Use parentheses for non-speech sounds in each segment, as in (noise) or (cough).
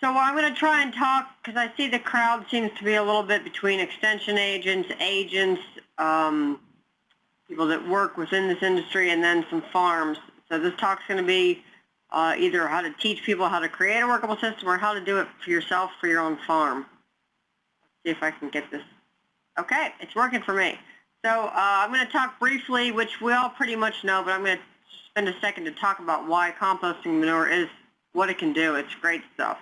So I'm going to try and talk, because I see the crowd seems to be a little bit between extension agents, agents, um, people that work within this industry, and then some farms. So this talk's going to be uh, either how to teach people how to create a workable system or how to do it for yourself for your own farm. Let's see if I can get this. Okay, it's working for me. So uh, I'm going to talk briefly, which we all pretty much know, but I'm going to spend a second to talk about why composting manure is what it can do. It's great stuff.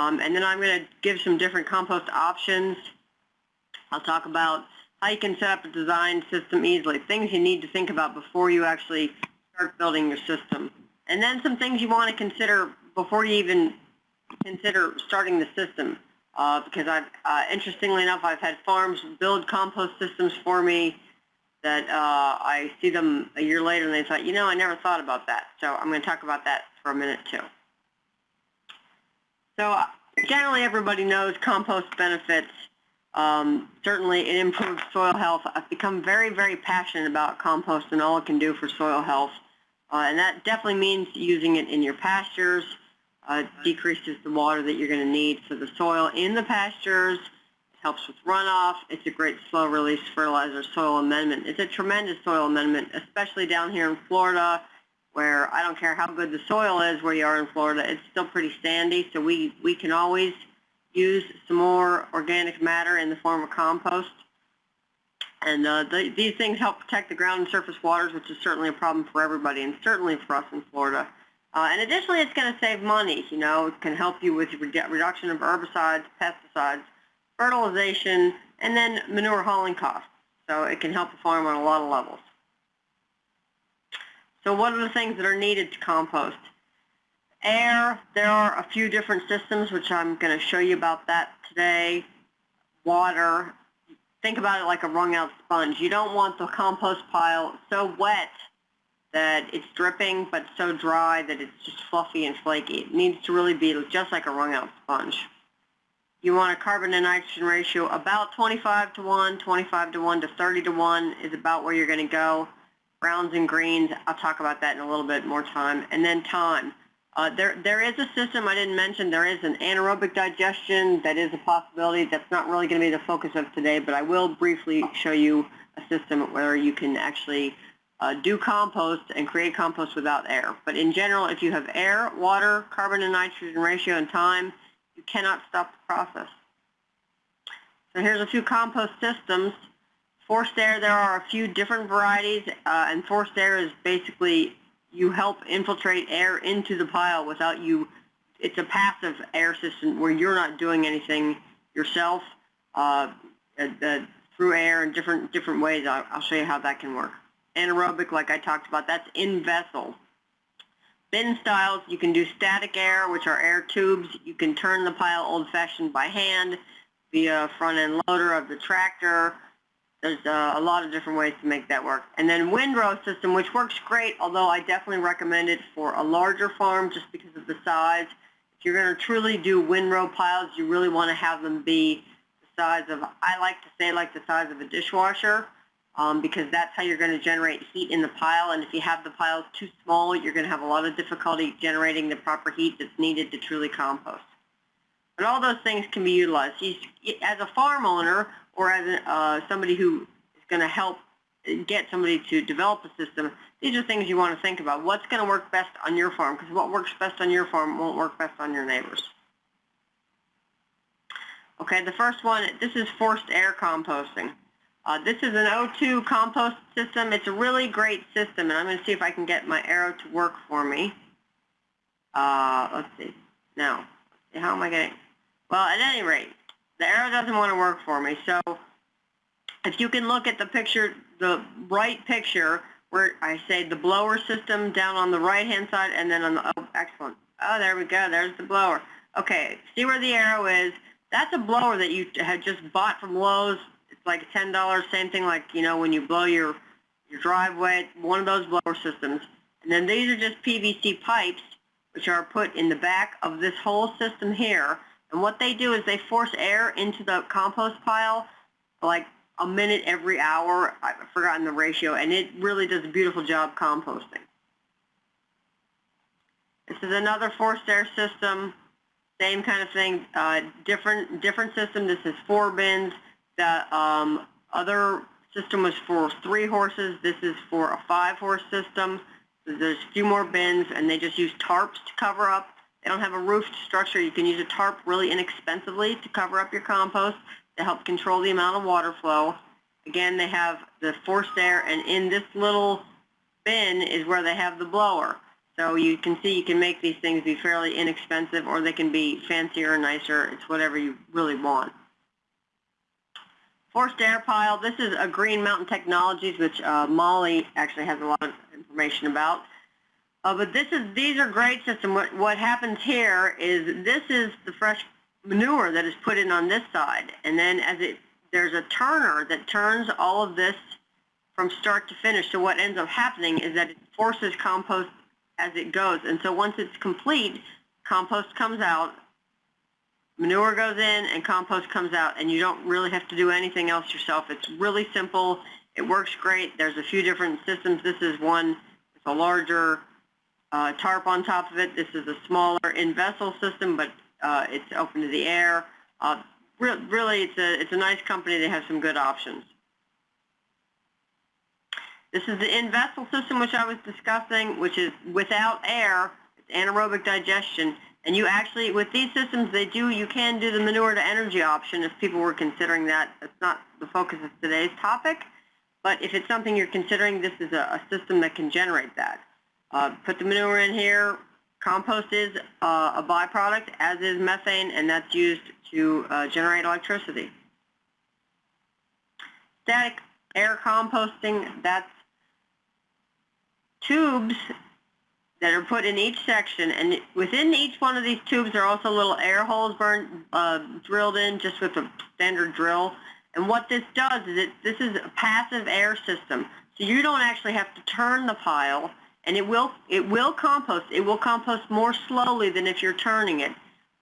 Um, and then I'm going to give some different compost options. I'll talk about how you can set up a design system easily, things you need to think about before you actually start building your system. And then some things you want to consider before you even consider starting the system. Uh, because I've, uh, interestingly enough, I've had farms build compost systems for me that uh, I see them a year later and they thought, you know, I never thought about that. So I'm going to talk about that for a minute too. So uh, generally everybody knows compost benefits. Um, certainly it improves soil health. I've become very, very passionate about compost and all it can do for soil health. Uh, and that definitely means using it in your pastures, uh, decreases the water that you're going to need for the soil in the pastures, it helps with runoff, it's a great slow release fertilizer soil amendment. It's a tremendous soil amendment, especially down here in Florida where I don't care how good the soil is where you are in Florida, it's still pretty sandy, so we, we can always use some more organic matter in the form of compost. And uh, the, these things help protect the ground and surface waters, which is certainly a problem for everybody, and certainly for us in Florida. Uh, and additionally, it's going to save money. You know, it can help you with reduction of herbicides, pesticides, fertilization, and then manure hauling costs. So it can help the farm on a lot of levels. So what are the things that are needed to compost? Air, there are a few different systems, which I'm going to show you about that today. Water, think about it like a wrung out sponge. You don't want the compost pile so wet that it's dripping, but so dry that it's just fluffy and flaky. It needs to really be just like a wrung out sponge. You want a carbon to nitrogen ratio about 25 to 1, 25 to 1 to 30 to 1 is about where you're going to go browns and greens. I'll talk about that in a little bit more time. And then time. Uh, there, there is a system I didn't mention. There is an anaerobic digestion that is a possibility. That's not really going to be the focus of today, but I will briefly show you a system where you can actually uh, do compost and create compost without air. But in general, if you have air, water, carbon and nitrogen ratio, and time, you cannot stop the process. So here's a few compost systems. Forced air, there are a few different varieties, uh, and forced air is basically you help infiltrate air into the pile without you, it's a passive air system where you're not doing anything yourself uh, uh, through air in different different ways. I'll, I'll show you how that can work. Anaerobic, like I talked about, that's in vessel. Bin styles, you can do static air, which are air tubes. You can turn the pile old-fashioned by hand via front-end loader of the tractor there's uh, a lot of different ways to make that work. And then windrow system, which works great, although I definitely recommend it for a larger farm just because of the size. If you're going to truly do windrow piles, you really want to have them be the size of, I like to say like the size of a dishwasher, um, because that's how you're going to generate heat in the pile. And if you have the piles too small, you're going to have a lot of difficulty generating the proper heat that's needed to truly compost. But all those things can be utilized. as a farm owner, or as uh, somebody who is going to help get somebody to develop a system, these are things you want to think about. What's going to work best on your farm? Because what works best on your farm won't work best on your neighbors. Okay, the first one, this is forced air composting. Uh, this is an O2 compost system. It's a really great system, and I'm going to see if I can get my arrow to work for me. Uh, let's see. Now, how am I getting? Well, at any rate, the arrow doesn't want to work for me. So if you can look at the picture, the right picture, where I say the blower system down on the right-hand side, and then on the, oh, excellent. Oh, there we go. There's the blower. Okay, see where the arrow is? That's a blower that you had just bought from Lowe's. It's like $10, same thing like, you know, when you blow your, your driveway, one of those blower systems. And then these are just PVC pipes, which are put in the back of this whole system here. And what they do is they force air into the compost pile like a minute every hour. I've forgotten the ratio, and it really does a beautiful job composting. This is another forced air system. same kind of thing, uh, different different system. This is four bins. The um, other system was for three horses. This is for a five-horse system. There's a few more bins, and they just use tarps to cover up. They don't have a roofed structure. You can use a tarp really inexpensively to cover up your compost to help control the amount of water flow. Again, they have the forced air, and in this little bin is where they have the blower. So you can see you can make these things be fairly inexpensive, or they can be fancier or nicer. It's whatever you really want. Forced air pile, this is a Green Mountain Technologies, which uh, Molly actually has a lot of information about. Uh, but this is these are great systems. What, what happens here is this is the fresh manure that is put in on this side. And then as it there's a turner that turns all of this from start to finish. So what ends up happening is that it forces compost as it goes. And so once it's complete, compost comes out, manure goes in, and compost comes out. And you don't really have to do anything else yourself. It's really simple. It works great. There's a few different systems. This is one It's a larger uh, tarp on top of it. This is a smaller in-vessel system, but uh, it's open to the air. Uh, re really, it's a, it's a nice company. They have some good options. This is the in-vessel system which I was discussing, which is without air, it's anaerobic digestion. And you actually, with these systems, they do, you can do the manure to energy option if people were considering that. That's not the focus of today's topic. But if it's something you're considering, this is a, a system that can generate that. Uh, put the manure in here. Compost is uh, a byproduct, as is methane, and that's used to uh, generate electricity. Static air composting, that's tubes that are put in each section, and within each one of these tubes there are also little air holes burned, uh, drilled in just with a standard drill. And what this does is it, this is a passive air system. So you don't actually have to turn the pile, and it will, it will compost. It will compost more slowly than if you're turning it.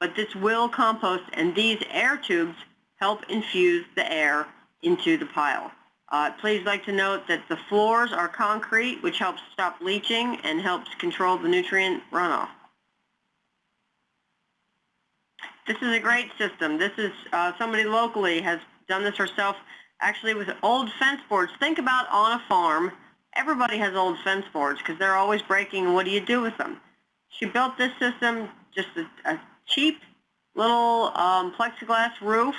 But this will compost, and these air tubes help infuse the air into the pile. Uh, please like to note that the floors are concrete, which helps stop leaching and helps control the nutrient runoff. This is a great system. This is uh, somebody locally has done this herself, actually with old fence boards. Think about on a farm, everybody has old fence boards because they're always breaking. What do you do with them? She built this system, just a, a cheap little um, plexiglass roof.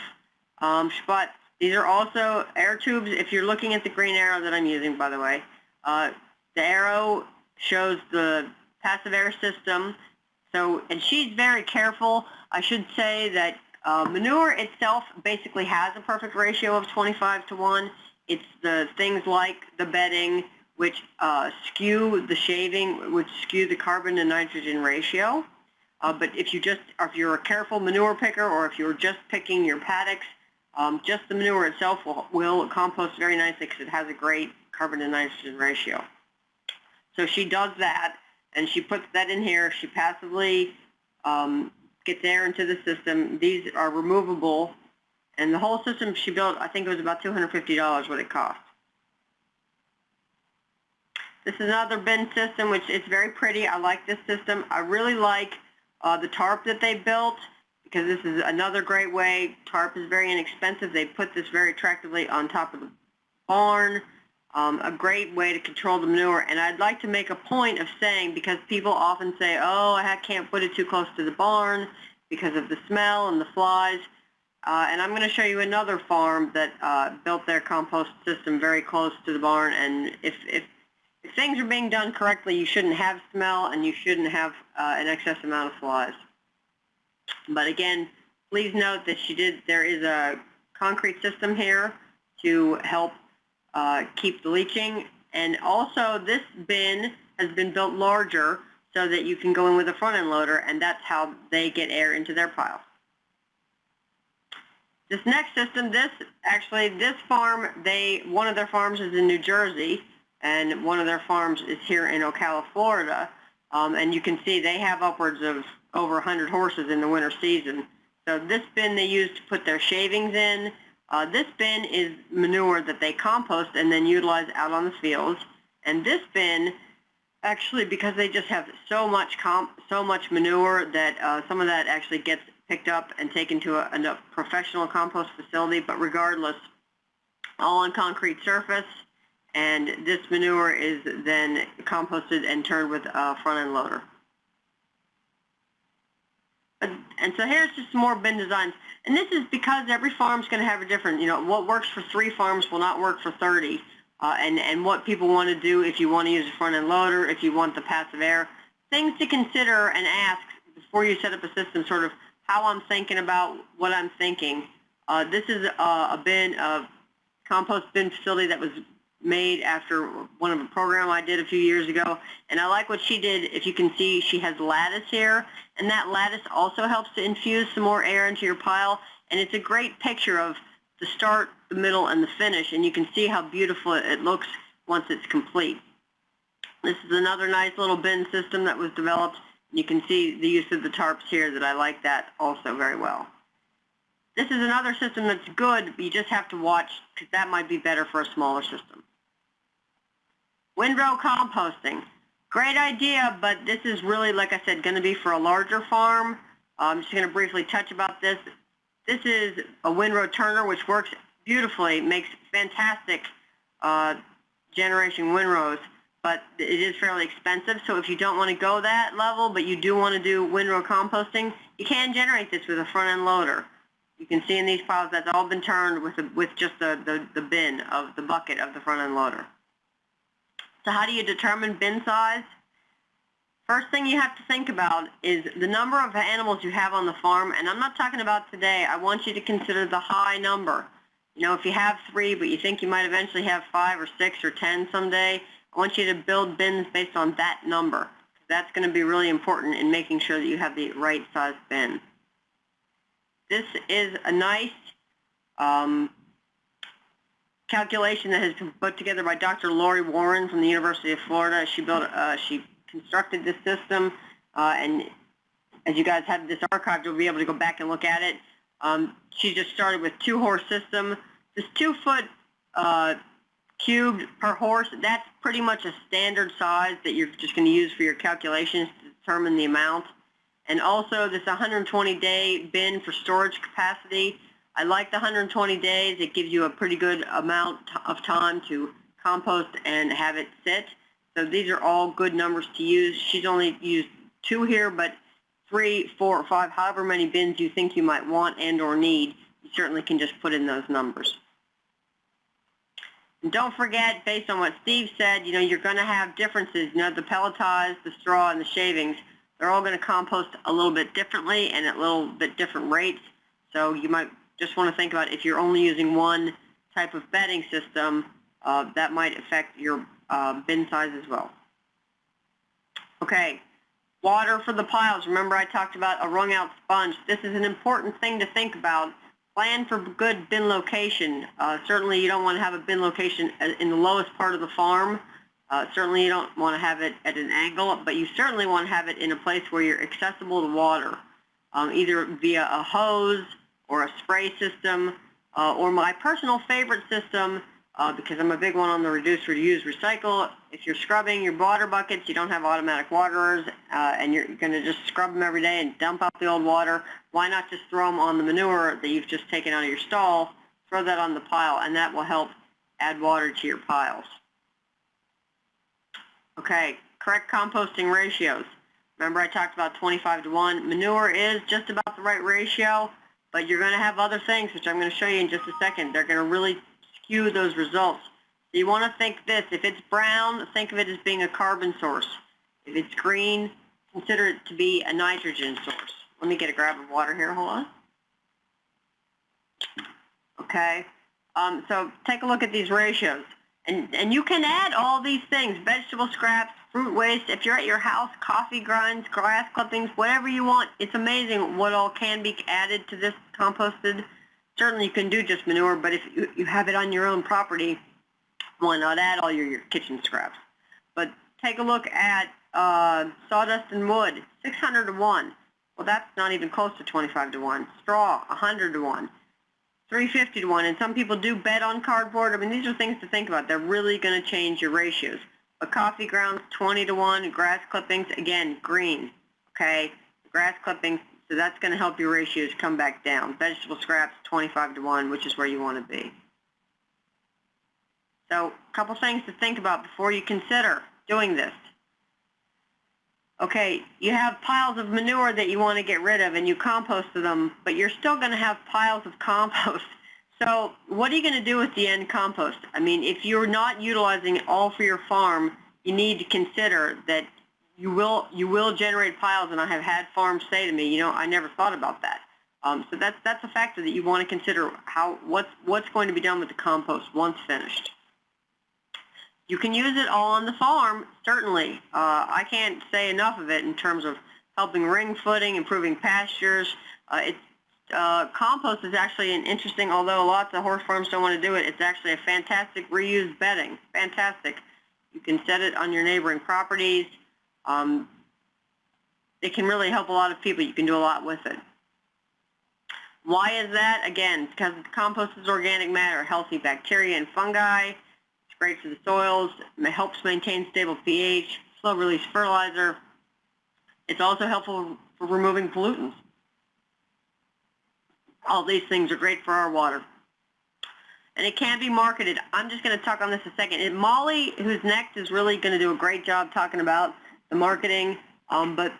Um, she bought these are also air tubes. If you're looking at the green arrow that I'm using, by the way, uh, the arrow shows the passive air system. So, and she's very careful. I should say that uh, manure itself basically has a perfect ratio of 25 to 1. It's the things like the bedding, which uh, skew the shaving, which skew the carbon to nitrogen ratio. Uh, but if you just, if you're a careful manure picker, or if you're just picking your paddocks, um, just the manure itself will, will compost very nicely because it has a great carbon to nitrogen ratio. So she does that, and she puts that in here. She passively um, gets air into the system. These are removable, and the whole system she built, I think it was about $250 what it cost. This is another bin system, which is very pretty. I like this system. I really like uh, the tarp that they built because this is another great way. Tarp is very inexpensive. They put this very attractively on top of the barn. Um, a great way to control the manure. And I'd like to make a point of saying, because people often say, oh, I can't put it too close to the barn because of the smell and the flies. Uh, and I'm going to show you another farm that uh, built their compost system very close to the barn. And if, if, if things are being done correctly, you shouldn't have smell and you shouldn't have uh, an excess amount of flies. But again, please note that she did, there is a concrete system here to help uh, keep the leaching. And also this bin has been built larger so that you can go in with a front end loader and that's how they get air into their pile. This next system, this actually, this farm, they one of their farms is in New Jersey and one of their farms is here in Ocala, Florida. Um, and you can see they have upwards of over 100 horses in the winter season. So this bin they use to put their shavings in. Uh, this bin is manure that they compost and then utilize out on the fields. And this bin, actually, because they just have so much comp, so much manure that uh, some of that actually gets picked up and taken to a, a professional compost facility, but regardless, all on concrete surface, and this manure is then composted and turned with a front-end loader. And so here's just some more bin designs. And this is because every farm's going to have a different, you know, what works for three farms will not work for 30. Uh, and, and what people want to do if you want to use a front-end loader, if you want the passive air. Things to consider and ask before you set up a system, sort of how I'm thinking about what I'm thinking. Uh, this is a, a bin, a compost bin facility that was made after one of a program I did a few years ago. And I like what she did. If you can see, she has lattice here. And that lattice also helps to infuse some more air into your pile. And it's a great picture of the start, the middle, and the finish. And you can see how beautiful it looks once it's complete. This is another nice little bin system that was developed. You can see the use of the tarps here that I like that also very well. This is another system that's good, but you just have to watch because that might be better for a smaller system. Windrow composting. Great idea, but this is really, like I said, going to be for a larger farm. Uh, I'm just going to briefly touch about this. This is a windrow turner, which works beautifully, makes fantastic uh, generation windrows, but it is fairly expensive. So if you don't want to go that level, but you do want to do windrow composting, you can generate this with a front-end loader. You can see in these piles that's all been turned with, with just the, the, the bin of the bucket of the front-end loader. So how do you determine bin size? First thing you have to think about is the number of animals you have on the farm, and I'm not talking about today. I want you to consider the high number. You know, if you have three, but you think you might eventually have five or six or ten someday, I want you to build bins based on that number. That's going to be really important in making sure that you have the right size bin. This is a nice um, calculation that has been put together by Dr. Lori Warren from the University of Florida. She built, uh, she constructed this system, uh, and as you guys have this archived, you'll be able to go back and look at it. Um, she just started with two horse system. This two foot uh, cubed per horse, that's pretty much a standard size that you're just going to use for your calculations to determine the amount. And also this 120 day bin for storage capacity. I like the 120 days. It gives you a pretty good amount of time to compost and have it sit. So these are all good numbers to use. She's only used two here, but three, four, or five, however many bins you think you might want and or need, you certainly can just put in those numbers. And don't forget, based on what Steve said, you know, you're going to have differences. You know, the pelletized, the straw, and the shavings, they're all going to compost a little bit differently and at a little bit different rates. So you might just want to think about if you're only using one type of bedding system, uh, that might affect your uh, bin size as well. Okay, water for the piles. Remember I talked about a wrung out sponge. This is an important thing to think about. Plan for good bin location. Uh, certainly you don't want to have a bin location in the lowest part of the farm. Uh, certainly you don't want to have it at an angle, but you certainly want to have it in a place where you're accessible to water, um, either via a hose, or a spray system, uh, or my personal favorite system, uh, because I'm a big one on the reduce, reuse, recycle. If you're scrubbing your water buckets, you don't have automatic waterers, uh, and you're going to just scrub them every day and dump out the old water, why not just throw them on the manure that you've just taken out of your stall, throw that on the pile, and that will help add water to your piles. Okay, correct composting ratios. Remember I talked about 25 to 1. Manure is just about the right ratio. But you're going to have other things, which I'm going to show you in just a second. They're going to really skew those results. So you want to think this. If it's brown, think of it as being a carbon source. If it's green, consider it to be a nitrogen source. Let me get a grab of water here. Hold on. Okay. Um, so take a look at these ratios. And, and you can add all these things, vegetable scraps, fruit waste. If you're at your house, coffee grinds, grass clippings, whatever you want. It's amazing what all can be added to this composted. Certainly you can do just manure, but if you, you have it on your own property, why not add all your, your kitchen scraps? But take a look at uh, sawdust and wood, 600 to 1. Well, that's not even close to 25 to 1. Straw, 100 to 1. 350 to 1. And some people do bet on cardboard. I mean, these are things to think about. They're really going to change your ratios. But coffee grounds, 20 to 1. Grass clippings, again, green. Okay? Grass clippings, So that's going to help your ratios come back down. Vegetable scraps 25 to 1, which is where you want to be. So a couple things to think about before you consider doing this. Okay, you have piles of manure that you want to get rid of and you composted them, but you're still going to have piles of (laughs) compost. So what are you going to do with the end compost? I mean, if you're not utilizing it all for your farm, you need to consider that you will you will generate piles, and I have had farms say to me, you know, I never thought about that. Um, so that's that's a factor that you want to consider how what's what's going to be done with the compost once finished. You can use it all on the farm, certainly. Uh, I can't say enough of it in terms of helping ring footing, improving pastures. Uh, it's uh, compost is actually an interesting, although lots of horse farms don't want to do it, it's actually a fantastic reused bedding. Fantastic. You can set it on your neighboring properties. Um, it can really help a lot of people. You can do a lot with it. Why is that? Again, because compost is organic matter, healthy bacteria and fungi great for the soils, it helps maintain stable pH, slow release fertilizer. It's also helpful for removing pollutants. All these things are great for our water. And it can be marketed. I'm just going to talk on this a second. And Molly, who's next, is really going to do a great job talking about the marketing. Um, but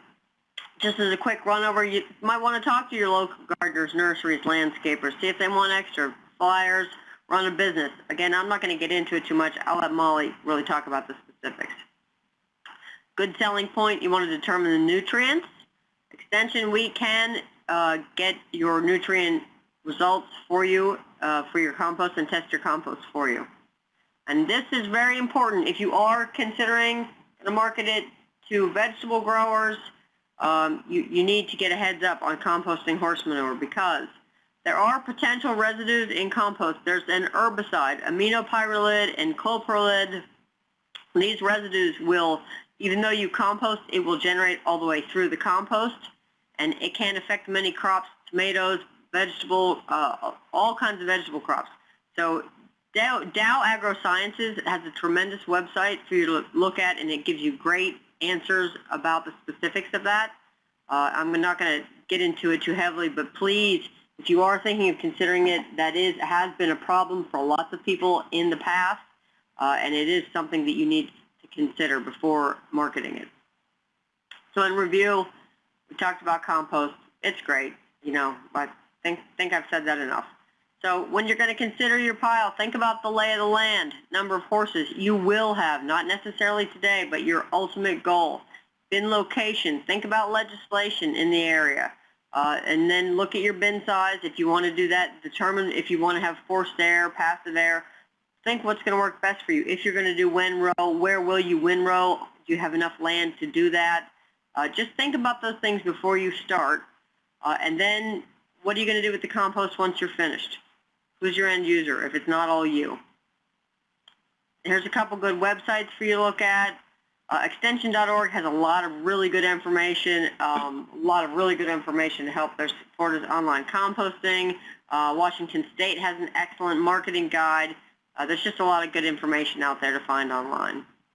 just as a quick run over, you might want to talk to your local gardeners, nurseries, landscapers, see if they want extra flyers, run a business. Again, I'm not going to get into it too much. I'll let Molly really talk about the specifics. Good selling point, you want to determine the nutrients. Extension, we can uh, get your nutrient results for you uh, for your compost and test your compost for you. And this is very important. If you are considering to market it to vegetable growers, um, you, you need to get a heads up on composting horse manure because there are potential residues in compost. There's an herbicide, aminopyralid and clopyralid. These residues will, even though you compost, it will generate all the way through the compost, and it can affect many crops, tomatoes, vegetable, uh, all kinds of vegetable crops. So Dow, Dow AgroSciences has a tremendous website for you to look at, and it gives you great answers about the specifics of that. Uh, I'm not going to get into it too heavily, but please if you are thinking of considering it, that is has been a problem for lots of people in the past, uh, and it is something that you need to consider before marketing it. So in review, we talked about compost. It's great, you know, I think, think I've said that enough. So when you're going to consider your pile, think about the lay of the land, number of horses you will have, not necessarily today, but your ultimate goal. Bin location, think about legislation in the area. Uh, and then look at your bin size. If you want to do that, determine if you want to have forced air, passive air. Think what's going to work best for you. If you're going to do windrow, where will you windrow? Do you have enough land to do that? Uh, just think about those things before you start. Uh, and then what are you going to do with the compost once you're finished? Who's your end user if it's not all you? Here's a couple good websites for you to look at. Uh, extension.org has a lot of really good information, um, a lot of really good information to help their supporters online composting. Uh, Washington State has an excellent marketing guide. Uh, there's just a lot of good information out there to find online.